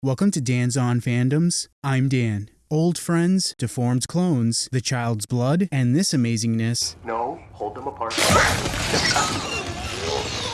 Welcome to Dan's On Fandoms. I'm Dan. Old friends, deformed clones, the child's blood, and this amazingness. No, hold them apart.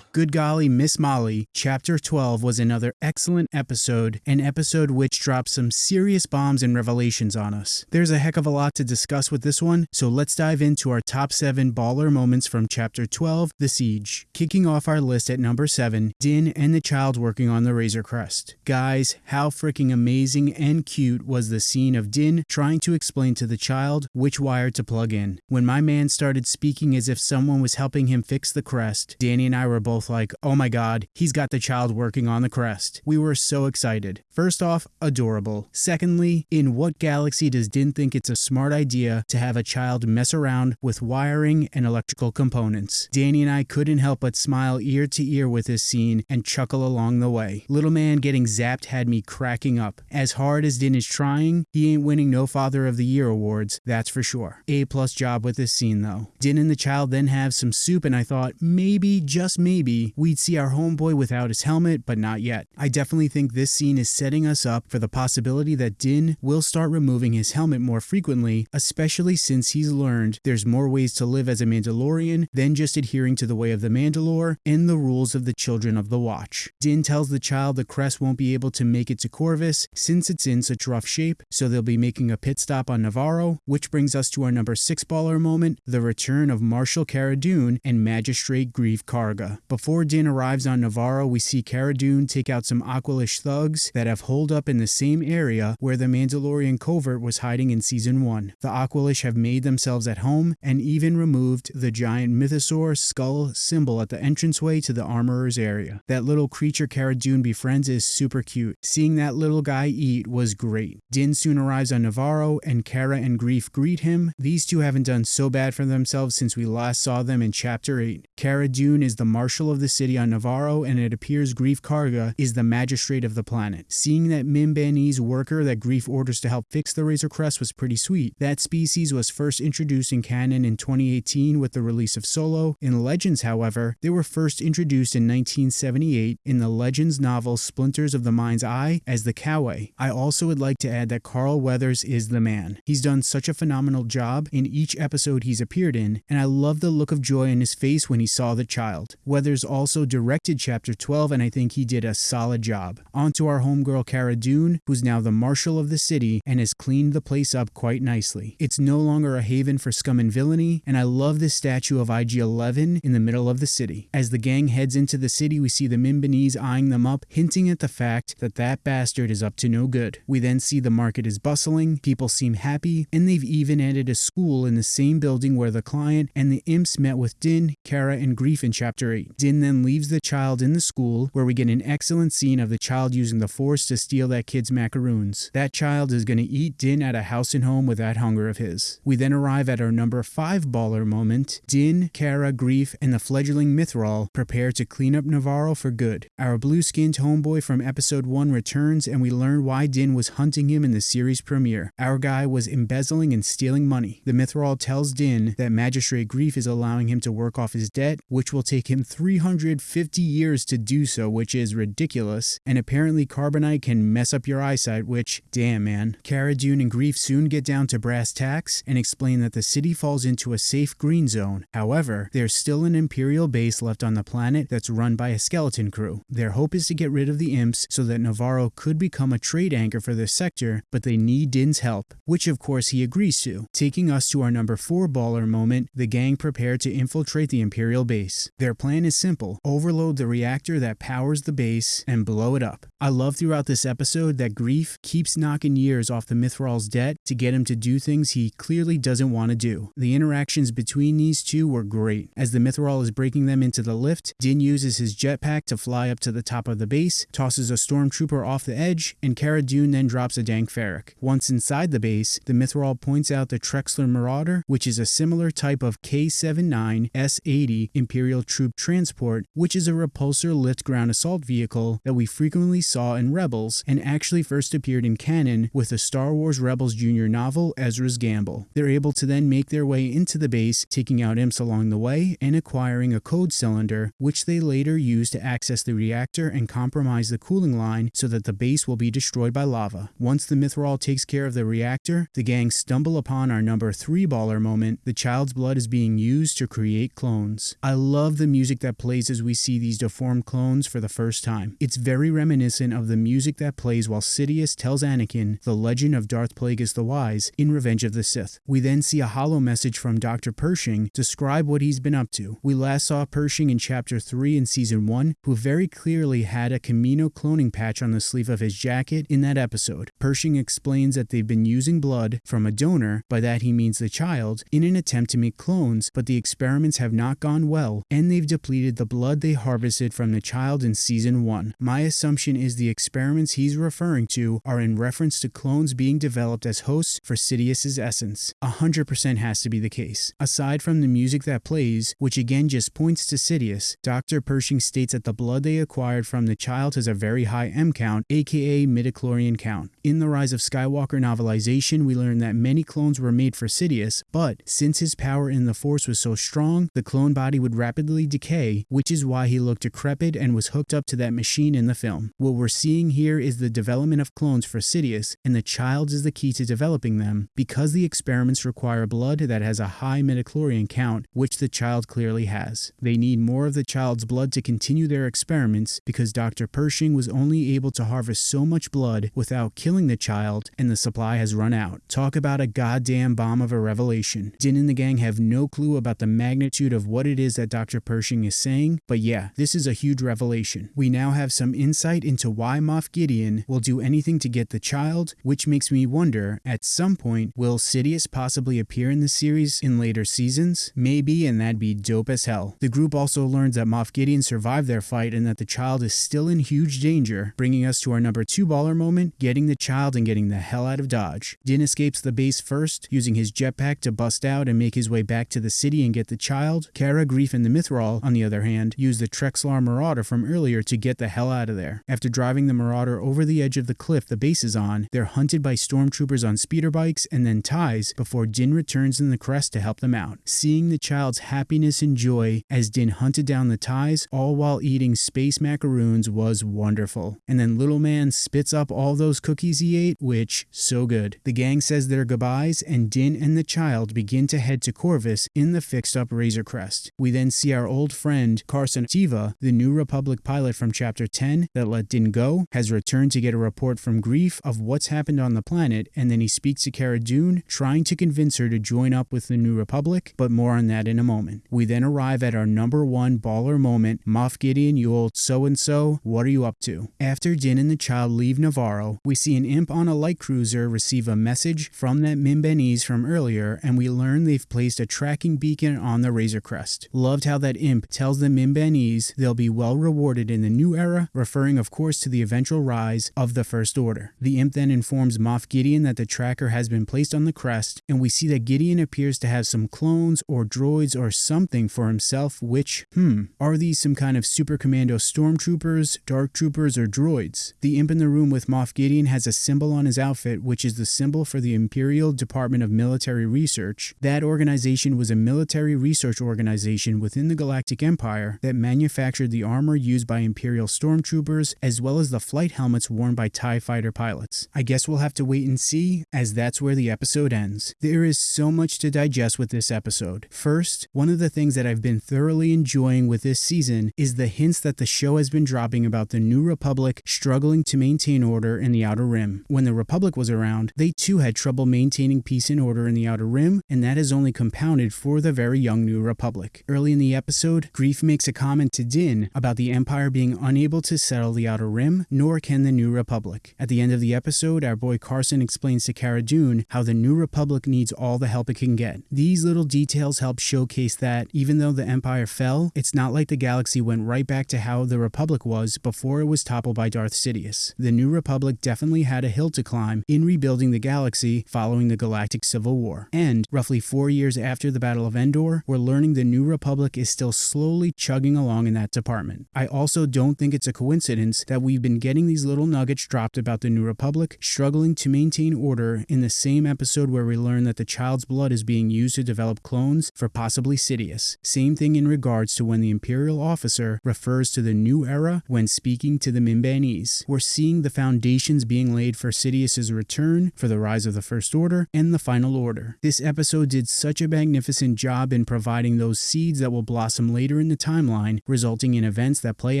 Good golly, Miss Molly, Chapter 12 was another excellent episode, an episode which dropped some serious bombs and revelations on us. There's a heck of a lot to discuss with this one, so let's dive into our top 7 baller moments from Chapter 12, The Siege. Kicking off our list at number 7, Din and the child working on the Razor Crest. Guys, how freaking amazing and cute was the scene of Din trying to explain to the child which wire to plug in. When my man started speaking as if someone was helping him fix the crest, Danny and I were both both like, oh my god, he's got the child working on the crest. We were so excited. First off, adorable. Secondly, in what galaxy does Din think it's a smart idea to have a child mess around with wiring and electrical components? Danny and I couldn't help but smile ear to ear with this scene and chuckle along the way. Little man getting zapped had me cracking up. As hard as Din is trying, he ain't winning no Father of the Year awards, that's for sure. A plus job with this scene though. Din and the child then have some soup and I thought maybe, just maybe, we'd see our homeboy without his helmet, but not yet. I definitely think this scene is setting us up for the possibility that Din will start removing his helmet more frequently, especially since he's learned there's more ways to live as a Mandalorian than just adhering to the way of the Mandalore and the rules of the Children of the Watch. Din tells the child the crest won't be able to make it to Corvus since it's in such rough shape, so they'll be making a pit stop on Navarro, which brings us to our number 6 baller moment, the return of Marshal Cara Dune and Magistrate Greef Karga. Before Din arrives on Navarro, we see Cara Dune take out some Aqualish thugs that have holed up in the same area where the Mandalorian covert was hiding in Season 1. The Aqualish have made themselves at home and even removed the giant mythosaur skull symbol at the entranceway to the armorer's area. That little creature Cara Dune befriends is super cute. Seeing that little guy eat was great. Din soon arrives on Navarro, and Cara and Greef greet him. These two haven't done so bad for themselves since we last saw them in Chapter 8. Cara Dune is the marshal of of the city on Navarro, and it appears Greef Karga is the magistrate of the planet. Seeing that Mimbanese worker that Greef orders to help fix the Razor Crest was pretty sweet. That species was first introduced in canon in 2018 with the release of Solo. In Legends, however, they were first introduced in 1978 in the Legends novel Splinters of the Mind's Eye as the Coway. I also would like to add that Carl Weathers is the man. He's done such a phenomenal job in each episode he's appeared in, and I love the look of joy in his face when he saw the child. Weathers also directed Chapter 12, and I think he did a solid job. On to our homegirl Cara Dune, who's now the marshal of the city and has cleaned the place up quite nicely. It's no longer a haven for scum and villainy, and I love this statue of IG-11 in the middle of the city. As the gang heads into the city, we see the Mimbanese eyeing them up, hinting at the fact that that bastard is up to no good. We then see the market is bustling, people seem happy, and they've even added a school in the same building where the client and the imps met with Din, Cara, and Greef in Chapter 8. Din then leaves the child in the school, where we get an excellent scene of the child using the force to steal that kid's macaroons. That child is going to eat Din at a house and home with that hunger of his. We then arrive at our number 5 baller moment. Din, Cara, Greef, and the fledgling Mythrol prepare to clean up Navarro for good. Our blue-skinned homeboy from episode 1 returns and we learn why Din was hunting him in the series premiere. Our guy was embezzling and stealing money. The Mythrol tells Din that Magistrate Greef is allowing him to work off his debt, which will take him 300 150 years to do so, which is ridiculous, and apparently carbonite can mess up your eyesight, which, damn man. Cara Dune and Greef soon get down to brass tacks and explain that the city falls into a safe green zone. However, there's still an Imperial base left on the planet that's run by a skeleton crew. Their hope is to get rid of the imps so that Navarro could become a trade anchor for this sector, but they need Din's help, which of course he agrees to. Taking us to our number 4 baller moment, the gang prepare to infiltrate the Imperial base. Their plan is simple overload the reactor that powers the base and blow it up. I love throughout this episode that Greef keeps knocking years off the Mythrol's debt to get him to do things he clearly doesn't want to do. The interactions between these two were great. As the Mythrol is breaking them into the lift, Din uses his jetpack to fly up to the top of the base, tosses a stormtrooper off the edge, and Cara Dune then drops a Dank Farrik. Once inside the base, the Mythrol points out the Trexler Marauder, which is a similar type of K-79 S-80 Imperial troop transport Transport, which is a repulsor lift ground assault vehicle that we frequently saw in Rebels and actually first appeared in canon with the Star Wars Rebels Jr. novel Ezra's Gamble. They're able to then make their way into the base, taking out imps along the way and acquiring a code cylinder, which they later use to access the reactor and compromise the cooling line so that the base will be destroyed by lava. Once the Mythrol takes care of the reactor, the gang stumble upon our number 3 baller moment. The child's blood is being used to create clones. I love the music that plays as we see these deformed clones for the first time. It's very reminiscent of the music that plays while Sidious tells Anakin the legend of Darth Plagueis the Wise in Revenge of the Sith. We then see a holo message from Dr. Pershing describe what he's been up to. We last saw Pershing in chapter 3 in season 1, who very clearly had a Kamino cloning patch on the sleeve of his jacket in that episode. Pershing explains that they've been using blood from a donor, by that he means the child, in an attempt to make clones, but the experiments have not gone well, and they've depleted the blood they harvested from the child in season 1. My assumption is the experiments he's referring to are in reference to clones being developed as hosts for Sidious's essence. 100% has to be the case. Aside from the music that plays, which again just points to Sidious, Dr. Pershing states that the blood they acquired from the child has a very high M count, aka midichlorian count. In the Rise of Skywalker novelization, we learn that many clones were made for Sidious, but since his power in the Force was so strong, the clone body would rapidly decay, which is why he looked decrepit and was hooked up to that machine in the film. What we're seeing here is the development of clones for Sidious, and the child is the key to developing them, because the experiments require blood that has a high midichlorian count, which the child clearly has. They need more of the child's blood to continue their experiments because Dr. Pershing was only able to harvest so much blood without killing the child, and the supply has run out. Talk about a goddamn bomb of a revelation. Din and the gang have no clue about the magnitude of what it is that Dr. Pershing is saying, but yeah, this is a huge revelation. We now have some insight into why Moff Gideon will do anything to get the child, which makes me wonder, at some point, will Sidious possibly appear in the series in later seasons? Maybe, and that'd be dope as hell. The group also learns that Moff Gideon survived their fight and that the child is still in huge danger, bringing us to our number 2 baller moment, getting the child and getting the hell out of Dodge. Din escapes the base first, using his jetpack to bust out and make his way back to the city and get the child. Cara, Greef, and the Mythrol, on the other hand, use the Trexler Marauder from earlier to get the hell out of there. After driving the Marauder over the edge of the cliff the base is on, they're hunted by stormtroopers on speeder bikes and then ties before Din returns in the crest to help them out. Seeing the child's happiness and joy as Din hunted down the ties, all while eating space macaroons, was wonderful. And then little man spits up all those cookies he ate, which, so good. The gang says their goodbyes, and Din and the child begin to head to Corvus in the fixed up Razor Crest. We then see our old friend Carson Teva, the new Republic pilot from Chapter 10 that let Din go, has returned to get a report from Greef of what's happened on the planet, and then he speaks to Cara Dune, trying to convince her to join up with the New Republic, but more on that in a moment. We then arrive at our number one baller moment Moff Gideon, you old so and so, what are you up to? After Din and the child leave Navarro, we see an imp on a light cruiser receive a message from that Mimbanese from earlier, and we learn they've placed a tracking beacon on the Razor Crest. Loved how that imp tells the Mimbanese they'll be well rewarded in the new era, referring of course to the eventual rise of the First Order. The imp then informs Moff Gideon that the tracker has been placed on the crest, and we see that Gideon appears to have some clones or droids or something for himself, which, hmm, are these some kind of super commando stormtroopers, dark troopers, or droids? The imp in the room with Moff Gideon has a symbol on his outfit, which is the symbol for the Imperial Department of Military Research. That organization was a military research organization within the Galactic Empire that manufactured the armor used by Imperial stormtroopers as well as the flight helmets worn by TIE fighter pilots. I guess we'll have to wait and see, as that's where the episode ends. There is so much to digest with this episode. First, one of the things that I've been thoroughly enjoying with this season is the hints that the show has been dropping about the New Republic struggling to maintain order in the Outer Rim. When the Republic was around, they too had trouble maintaining peace and order in the Outer Rim, and that has only compounded for the very young New Republic. Early in the episode, Greef makes a comment to Din about the Empire being unable to settle the Outer Rim, nor can the New Republic. At the end of the episode, our boy Carson explains to Cara Dune how the New Republic needs all the help it can get. These little details help showcase that, even though the Empire fell, it's not like the galaxy went right back to how the Republic was before it was toppled by Darth Sidious. The New Republic definitely had a hill to climb in rebuilding the galaxy following the Galactic Civil War. And, roughly four years after the Battle of Endor, we're learning the New Republic is still slowly chugging along in that department. I also don't think it's a coincidence that we've been getting these little nuggets dropped about the New Republic struggling to maintain order in the same episode where we learn that the child's blood is being used to develop clones for possibly Sidious. Same thing in regards to when the Imperial officer refers to the new era when speaking to the Mimbanese. We're seeing the foundations being laid for Sidious's return, for the rise of the First Order, and the Final Order. This episode did such a magnificent job in providing those seeds that will blossom later in the timeline, resulting in events that play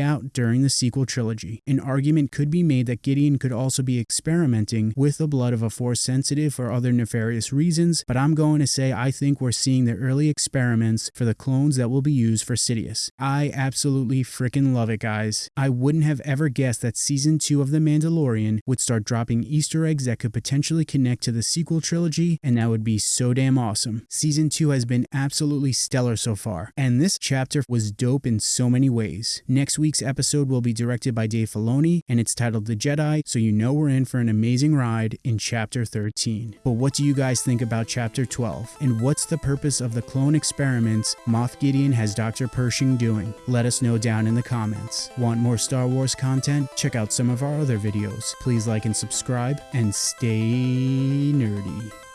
out during the sequel trilogy. An argument could be made that Gideon could also be experimenting with the blood of a Force sensitive for other nefarious reasons, but I'm going to say I think we're seeing the early experiments for the clones that will be used for Sidious. I absolutely freaking love it, guys. I wouldn't have ever guessed that season 2 of The Mandalorian would start dropping Easter eggs that could potentially connect to the sequel trilogy, and that would be so damn awesome. Season 2 has been absolutely stellar so far, and this chapter was dope in so many ways. Next week's episode will be directed by Dave Filoni, and it's titled The Jedi, so you know we're in for an amazing ride in chapter 13. But what do you guys think about chapter 12? And what's the purpose of the clone experiments Moff Gideon has Dr. Pershing doing? Let us know down in the comments. Want more Star Wars content? Check out some of our other videos. Please like and subscribe, and stay nerdy.